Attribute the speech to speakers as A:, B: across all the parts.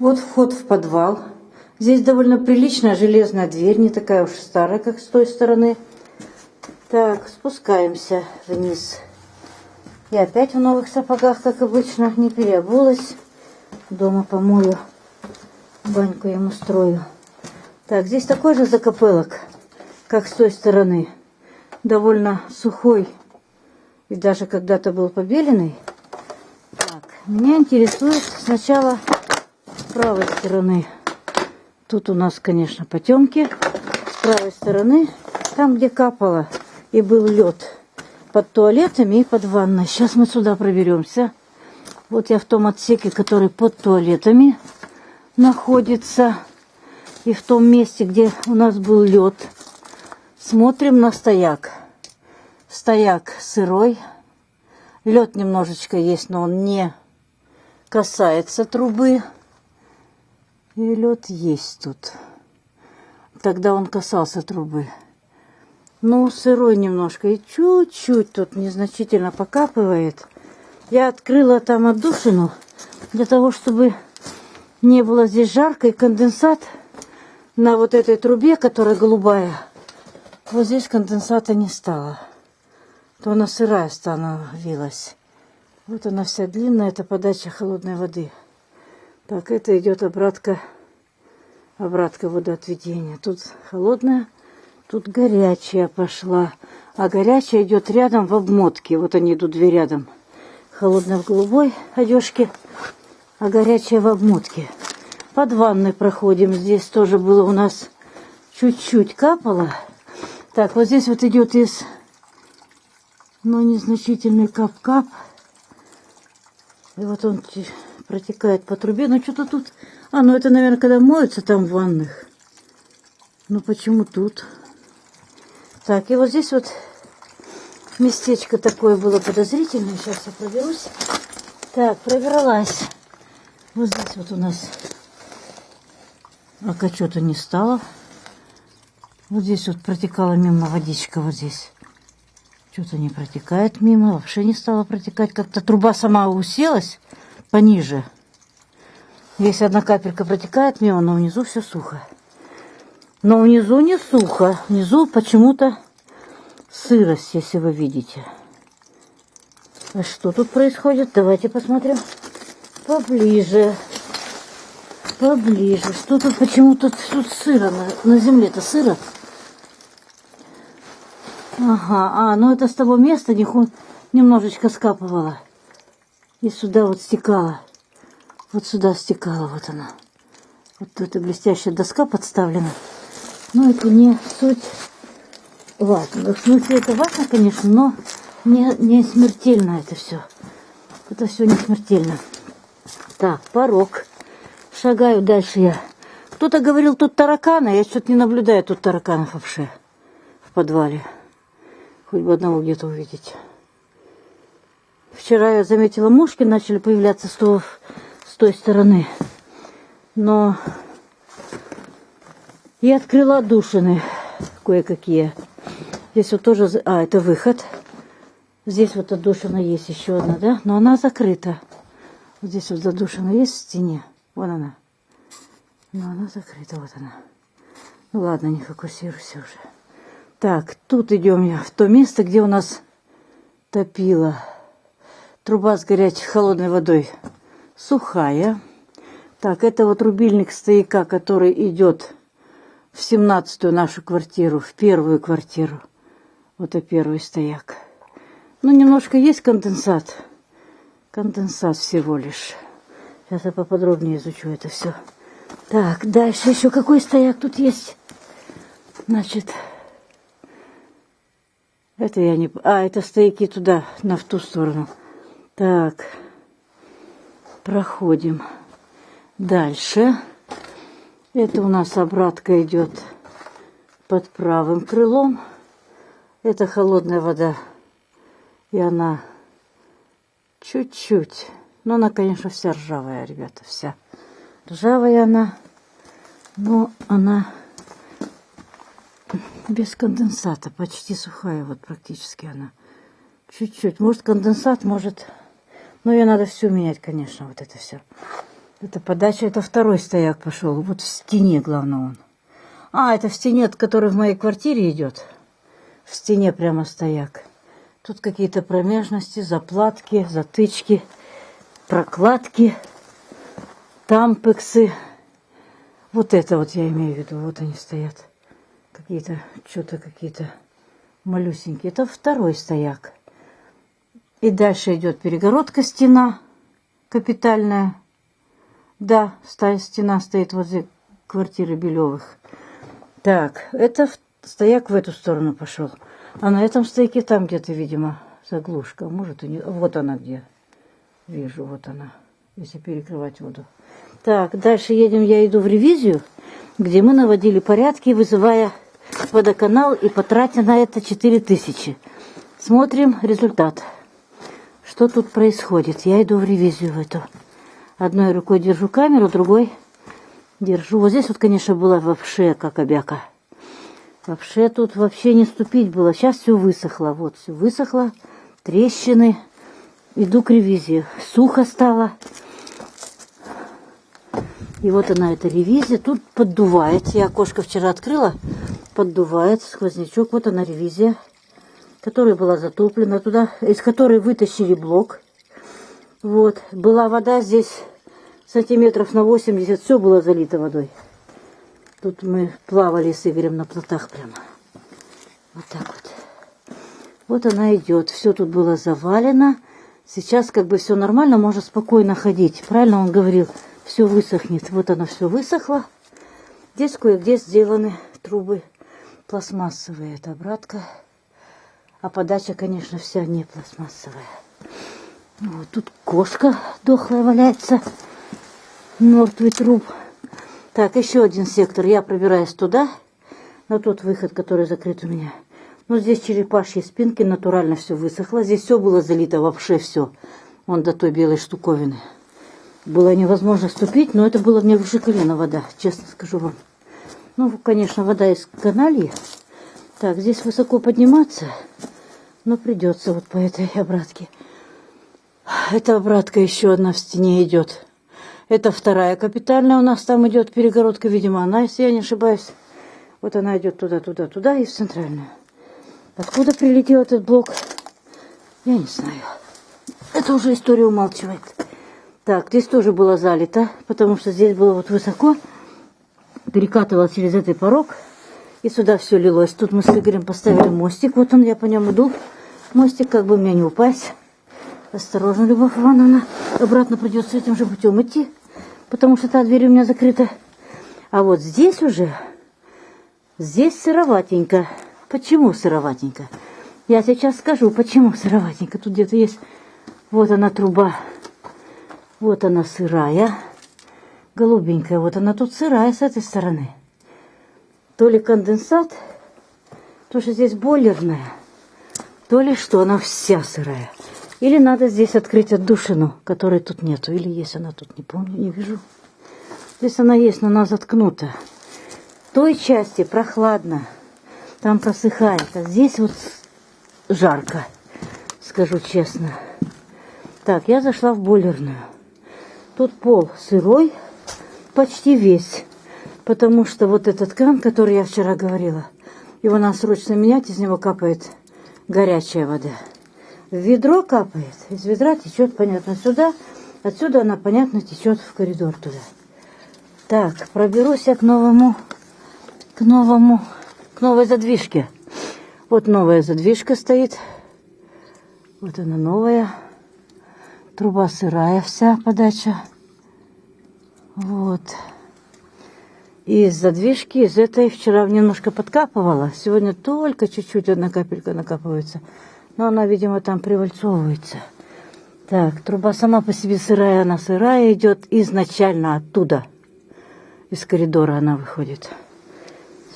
A: Вот вход в подвал. Здесь довольно приличная железная дверь, не такая уж старая, как с той стороны. Так, спускаемся вниз. Я опять в новых сапогах, как обычно, не переобулась. Дома помою, баньку ему устрою. Так, здесь такой же закопылок, как с той стороны. Довольно сухой и даже когда-то был побеленный. Так, меня интересует сначала правой стороны. Тут у нас, конечно, потемки. С правой стороны, там, где капало и был лед под туалетами и под ванной. Сейчас мы сюда проберемся. Вот я в том отсеке, который под туалетами находится. И в том месте, где у нас был лед. Смотрим на стояк. Стояк сырой. Лед немножечко есть, но он не касается трубы. И лед есть тут. Тогда он касался трубы. Ну, сырой немножко. И чуть-чуть тут незначительно покапывает. Я открыла там отдушину для того, чтобы не было здесь жарко. И конденсат на вот этой трубе, которая голубая, вот здесь конденсата не стало. То она сырая становилась. Вот она вся длинная, это подача холодной воды. Так, это идет обратка, обратка водоотведения. Тут холодная Тут горячая пошла. А горячая идет рядом в обмотке. Вот они идут две рядом. Холодная в голубой одежке, а горячая в обмотке. Под ванной проходим. Здесь тоже было у нас чуть-чуть капало. Так, вот здесь вот идет из, ну, незначительный кап-кап. И вот он протекает по трубе. Ну, что-то тут... А, ну, это, наверное, когда моются там в ванных. Ну, почему тут? Так, и вот здесь вот местечко такое было подозрительное. Сейчас я проберусь. Так, пробралась. Вот здесь вот у нас пока что-то не стало. Вот здесь вот протекала мимо водичка, вот здесь. Что-то не протекает мимо, вообще не стала протекать. Как-то труба сама уселась пониже. Здесь одна капелька протекает мимо, но внизу все сухо. Но внизу не сухо. Внизу почему-то сырость, если вы видите. А что тут происходит? Давайте посмотрим поближе. Поближе. Что тут почему-то тут сыро на, на земле-то сыро? Ага, а, ну это с того места немножечко скапывало. И сюда вот стекала. Вот сюда стекала, вот она. Вот эта блестящая доска подставлена. Ну, это не суть важно. В смысле, это важно, конечно, но не, не смертельно это все. Это все не смертельно. Так, порог. Шагаю дальше я. Кто-то говорил, тут тараканы. Я что-то не наблюдаю тут тараканов вообще в подвале. Хоть бы одного где-то увидеть. Вчера я заметила, мушки начали появляться с, того, с той стороны. Но я открыла отдушины кое-какие. Здесь вот тоже... А, это выход. Здесь вот отдушина есть еще одна, да? Но она закрыта. Вот здесь вот задушина есть в стене. Вон она. Но она закрыта, вот она. Ну ладно, не фокусируйся уже. Так, тут идем я в то место, где у нас топила. Труба с горячей холодной водой сухая. Так, это вот рубильник стояка, который идет в семнадцатую нашу квартиру, в первую квартиру. Вот и первый стояк. Ну, немножко есть конденсат. Конденсат всего лишь. Сейчас я поподробнее изучу это все. Так, дальше еще какой стояк тут есть? Значит, это я не... А, это стояки туда, на в ту сторону. Так, проходим дальше. Это у нас обратка идет под правым крылом. Это холодная вода. И она чуть-чуть. Но она, конечно, вся ржавая, ребята, вся. Ржавая она, но она без конденсата, почти сухая, вот практически она. Чуть-чуть. Может, конденсат, может... Но ее надо все менять, конечно, вот это все. Это подача, это второй стояк пошел. Вот в стене, главное, он. А, это в стене, который в моей квартире идет. В стене прямо стояк. Тут какие-то промежности, заплатки, затычки, прокладки, тампексы. Вот это вот я имею в виду. Вот они стоят. Какие-то, что-то какие-то малюсенькие. Это второй стояк. И дальше идет перегородка стена капитальная. Да, стена стоит возле квартиры Белевых. Так, это стояк в эту сторону пошел. А на этом стояке там где-то, видимо, заглушка. Может, и не... Вот она где. Вижу, вот она. Если перекрывать воду. Так, дальше едем. Я иду в ревизию, где мы наводили порядки, вызывая водоканал и потратя на это 4000. Смотрим результат. Что тут происходит? Я иду в ревизию в эту. Одной рукой держу камеру, другой держу. Вот здесь вот, конечно, была вообще как обяка. Вообще тут вообще не ступить было. Сейчас все высохло. Вот все высохло. Трещины. Иду к ревизии. Сухо стало. И вот она, эта ревизия. Тут поддувает. Я окошко вчера открыла. Поддувает сквознячок. Вот она ревизия, которая была затоплена туда, из которой вытащили блок. Вот. Была вода здесь сантиметров на 80, все было залито водой. Тут мы плавали с Игорем на плотах прямо. Вот так вот. Вот она идет. Все тут было завалено. Сейчас как бы все нормально, можно спокойно ходить. Правильно он говорил, все высохнет. Вот оно все высохло. Здесь кое-где сделаны трубы пластмассовые. Это обратка. А подача, конечно, вся не пластмассовая. Вот тут кошка дохлая валяется мертвый труп. Так, еще один сектор. Я пробираюсь туда, на тот выход, который закрыт у меня. Ну, здесь черепашьи спинки, натурально все высохло. Здесь все было залито, вообще все. Вон до той белой штуковины. Было невозможно ступить, но это было мне выше колена вода, честно скажу вам. Ну, конечно, вода из канальи. Так, здесь высоко подниматься, но придется вот по этой обратке. Эта обратка еще одна в стене идет. Это вторая капитальная у нас там идет перегородка, видимо, она, если я не ошибаюсь. Вот она идет туда, туда, туда и в центральную. Откуда прилетел этот блок, я не знаю. Это уже история умалчивает. Так, здесь тоже было залито, потому что здесь было вот высоко. Перекатывал через этот порог. И сюда все лилось. Тут мы с Игорем поставили мостик. Вот он, я по нему иду. Мостик, как бы мне не упасть. Осторожно, Любовь Ивановна. Обратно придется этим же путем идти потому что та дверь у меня закрыта. А вот здесь уже, здесь сыроватенько. Почему сыроватенько? Я сейчас скажу, почему сыроватенько. Тут где-то есть, вот она труба, вот она сырая, голубенькая. Вот она тут сырая с этой стороны. То ли конденсат, то что здесь бойлерная, то ли что, она вся сырая. Или надо здесь открыть отдушину, которой тут нету. Или есть она тут, не помню, не вижу. Здесь она есть, но она заткнута. В той части прохладно. Там просыхает. А здесь вот жарко, скажу честно. Так, я зашла в бойлерную. Тут пол сырой, почти весь. Потому что вот этот кран, который я вчера говорила, его надо срочно менять, из него капает горячая вода в ведро капает. Из ведра течет, понятно, сюда. Отсюда она, понятно, течет в коридор туда. Так, проберусь я к новому, к новому, к новой задвижке. Вот новая задвижка стоит. Вот она новая. Труба сырая вся подача. Вот. И из задвижки, из этой вчера немножко подкапывала. Сегодня только чуть-чуть одна капелька накапывается. Но она, видимо, там привальцовывается. Так, труба сама по себе сырая, она сырая идет изначально оттуда. Из коридора она выходит.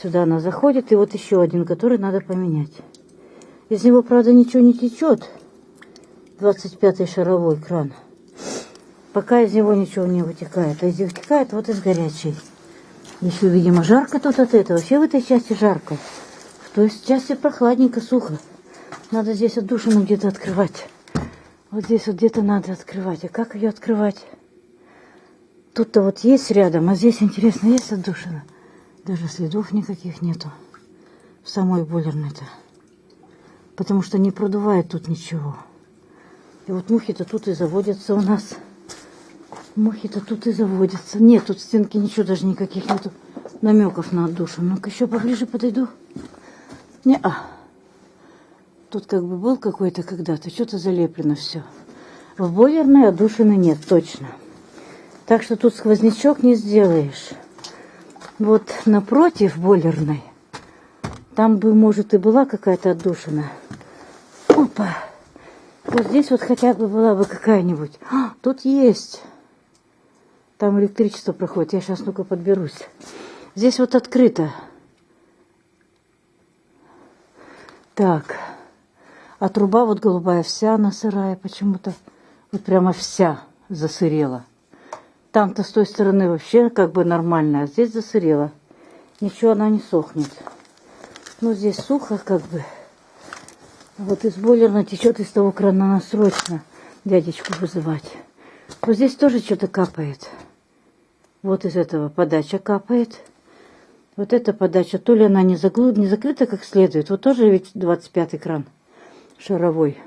A: Сюда она заходит, и вот еще один, который надо поменять. Из него, правда, ничего не течет. 25-й шаровой кран. Пока из него ничего не вытекает. А из вытекает вот из горячей. Еще, видимо, жарко тут от этого. Вообще в этой части жарко. В той части прохладненько, сухо. Надо здесь отдушину где-то открывать. Вот здесь вот где-то надо открывать. А как ее открывать? Тут-то вот есть рядом, а здесь, интересно, есть отдушина? Даже следов никаких нету. В самой бойлерной-то. Потому что не продувает тут ничего. И вот мухи-то тут и заводятся у нас. Мухи-то тут и заводятся. Нет, тут стенки ничего даже никаких нету намеков на отдушу. Ну-ка еще поближе подойду. Не-а. Тут как бы был какой-то когда-то, что-то залеплено все. В бойлерной отдушины нет, точно. Так что тут сквознячок не сделаешь. Вот напротив бойлерной, там бы, может, и была какая-то отдушина. Опа! Вот здесь вот хотя бы была бы какая-нибудь. А, тут есть. Там электричество проходит. Я сейчас ну-ка подберусь. Здесь вот открыто. Так. А труба вот голубая вся она сырая почему-то. Вот прямо вся засырела. Там-то с той стороны вообще как бы нормально, а здесь засырела. Ничего она не сохнет. Ну, здесь сухо как бы. Вот из бойлерной течет из того крана, надо срочно дядечку вызывать. Вот здесь тоже что-то капает. Вот из этого подача капает. Вот эта подача, то ли она не, заглу... не закрыта как следует. Вот тоже ведь 25 кран шаровой.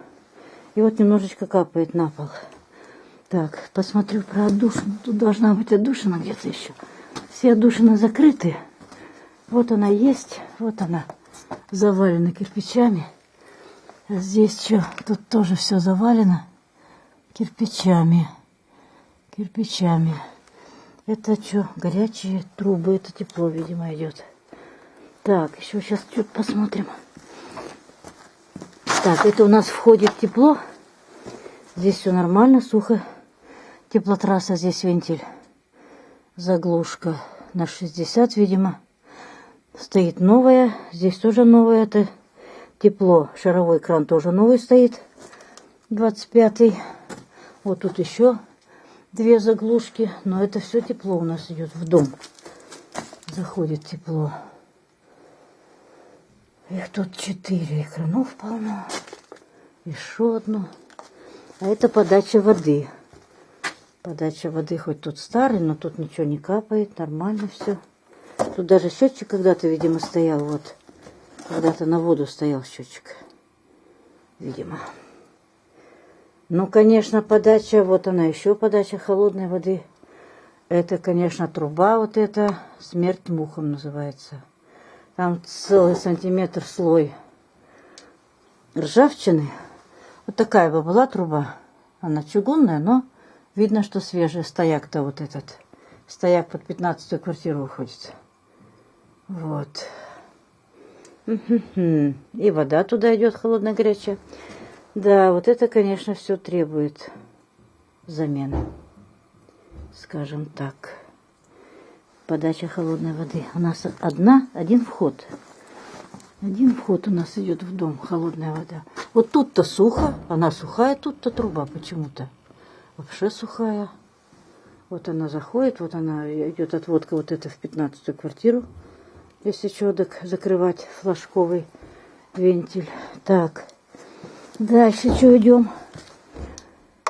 A: И вот немножечко капает на пол. Так, посмотрю про отдушину. Тут должна быть отдушина где-то еще. Все отдушины закрыты. Вот она есть. Вот она завалена кирпичами. Здесь что? Тут тоже все завалено кирпичами. Кирпичами. Это что? Горячие трубы. Это тепло, видимо, идет. Так, еще сейчас чуть посмотрим. Так, это у нас входит тепло. Здесь все нормально, сухо. Теплотрасса, здесь вентиль. Заглушка на 60, видимо. Стоит новая. Здесь тоже новая. Это тепло. Шаровой кран тоже новый стоит. 25-й. Вот тут еще две заглушки. Но это все тепло у нас идет в дом. Заходит тепло. Их тут четыре. Экранов полно. Еще одно. А это подача воды. Подача воды хоть тут старый, но тут ничего не капает. Нормально все. Тут даже счетчик когда-то, видимо, стоял. Вот. Когда-то на воду стоял счетчик. Видимо. Ну, конечно, подача, вот она еще подача холодной воды. Это, конечно, труба вот эта, смерть мухам называется. Там целый сантиметр слой ржавчины. Вот такая бы была труба. Она чугунная, но видно, что свежая. Стояк-то вот этот. Стояк под 15 квартиру уходит. Вот. И вода туда идет холодная, горячая. Да, вот это, конечно, все требует замены. Скажем так. Подача холодной воды. У нас одна, один вход. Один вход у нас идет в дом, холодная вода. Вот тут-то сухо, она сухая, тут-то труба почему-то. Вообще сухая. Вот она заходит, вот она идет отводка вот это в 15 квартиру если так закрывать флажковый вентиль. Так, дальше что идем?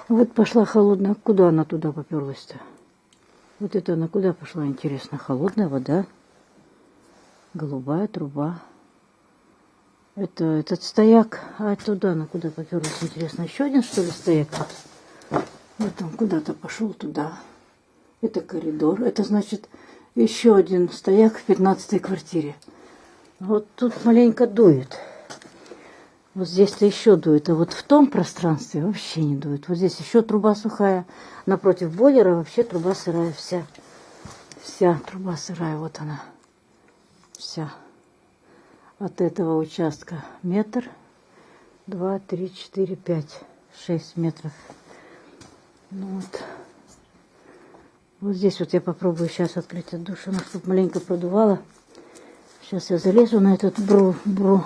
A: Вот пошла холодная. Куда она туда поперлась-то? Вот это она куда пошла, интересно? Холодная вода, голубая труба. Это этот стояк, а туда она куда поперлась, интересно? Еще один, что ли, стояк? Вот он куда-то пошел туда. Это коридор. Это значит, еще один стояк в пятнадцатой квартире. Вот тут маленько дует. Вот здесь-то еще дует, а вот в том пространстве вообще не дует. Вот здесь еще труба сухая. Напротив бойлера вообще труба сырая вся. Вся труба сырая, вот она. Вся. От этого участка метр, два, три, четыре, пять, шесть метров. Ну вот. Вот здесь вот я попробую сейчас открыть отдушину, чтобы маленько продувало. Сейчас я залезу на этот бру, бру,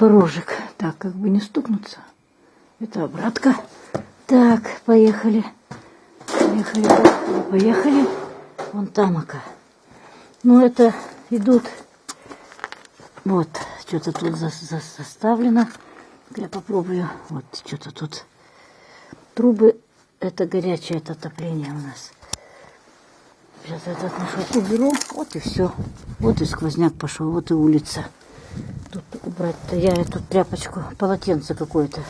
A: порожек. Так, как бы не стукнуться. Это обратка. Так, поехали. Поехали, поехали. Вон тамака. Ну, это идут... Вот, что-то тут за, за, заставлено. Я попробую. Вот, что-то тут. Трубы это горячее это отопление у нас. Сейчас этот наш уберу. Вот и все. Вот и сквозняк пошел, вот и улица. Тут убрать-то я эту тряпочку, полотенце какое-то.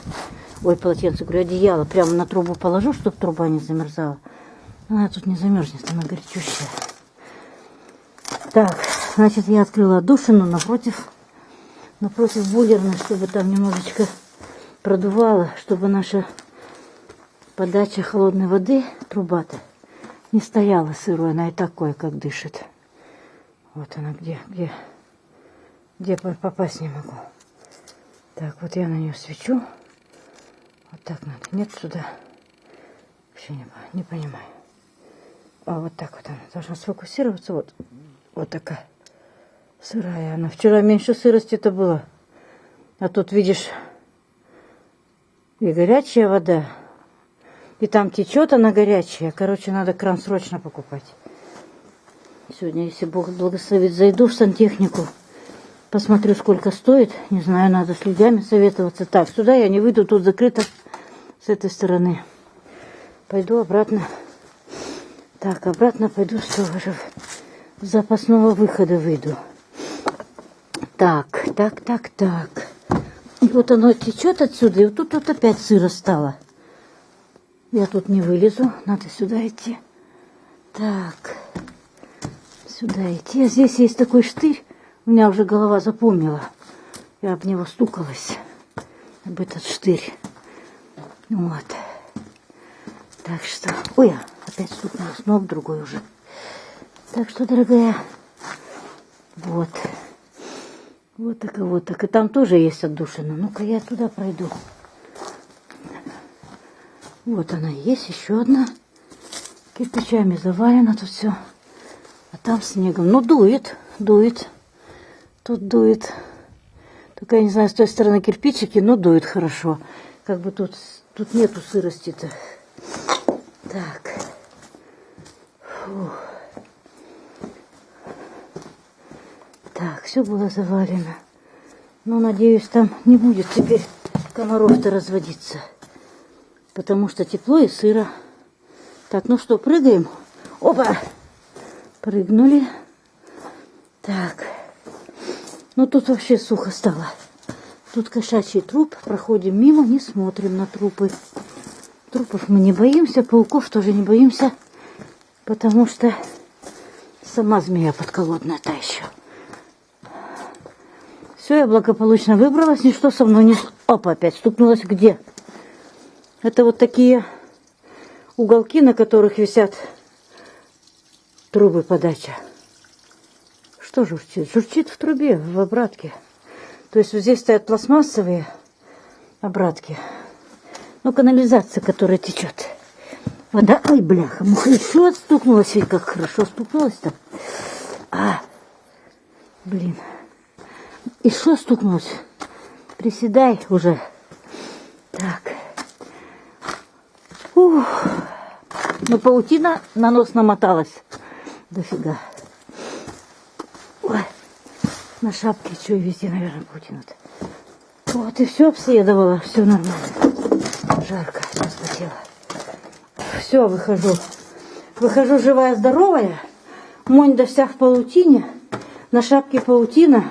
A: Ой, полотенце, говорю, одеяло прямо на трубу положу, чтобы труба не замерзала. Она тут не замерзнет, она горячущая. Так, значит, я открыла отдушину напротив, напротив бойлерной, чтобы там немножечко продувало, чтобы наша подача холодной воды, труба-то, не стояла сырой, она и такое, как дышит. Вот она где, где, где попасть не могу. Так, вот я на нее свечу. Вот так надо. Нет сюда. Вообще не, не понимаю. А вот так вот она должна сфокусироваться. Вот, вот такая сырая она. Вчера меньше сырости-то было. А тут, видишь, и горячая вода. И там течет она горячая. Короче, надо кран срочно покупать. Сегодня, если Бог благословит, зайду в сантехнику. Посмотрю, сколько стоит. Не знаю, надо с людьми советоваться. Так, сюда я не выйду, тут закрыто с этой стороны. Пойду обратно. Так, обратно пойду с же запасного выхода выйду. Так, так, так, так. И вот оно течет отсюда, и вот тут вот опять сыро стало. Я тут не вылезу, надо сюда идти. Так, сюда идти. А здесь есть такой штырь, у меня уже голова запомнила. Я об него стукалась, об этот штырь. Вот. Так что... Ой, опять стукнулась, но в другой уже. Так что, дорогая, вот. Вот так и вот так. И там тоже есть отдушина. Ну-ка я туда пройду. Вот она есть, еще одна. Кирпичами завалено тут все. А там снегом. Ну, дует, дует. Тут дует. Только я не знаю, с той стороны кирпичики, но дует хорошо. Как бы тут, тут нету сырости-то. Так. Фух. Так, все было завалено. Но, надеюсь, там не будет теперь комаров-то разводиться. Потому что тепло и сыро. Так, ну что, прыгаем? Опа! Прыгнули. Так. Ну, тут вообще сухо стало. Тут кошачий труп. Проходим мимо, не смотрим на трупы. Трупов мы не боимся, пауков тоже не боимся. Потому что сама змея подколодная та еще. Все, я благополучно выбралась, ничто со мной не... Опа, опять стукнулась где? Это вот такие уголки, на которых висят трубы подачи. Что журчит? Журчит в трубе, в обратке. То есть вот здесь стоят пластмассовые обратки. Ну, канализация, которая течет. Вода, ой, бляха, муха еще стукнулась, ведь как хорошо стукнулась-то. А, блин. И что стукнулось? Приседай уже. Так. Ух. Ну, паутина на нос намоталась. Дофига. На шапке что везде, наверное, паутина-то. Вот и все обследовала. Все нормально. Жарко, вспотела. Все, выхожу. Выхожу живая, здоровая. Монь вся в паутине. На шапке паутина.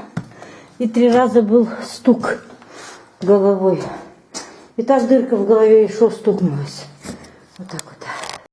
A: И три раза был стук головой. И так дырка в голове еще стукнулась.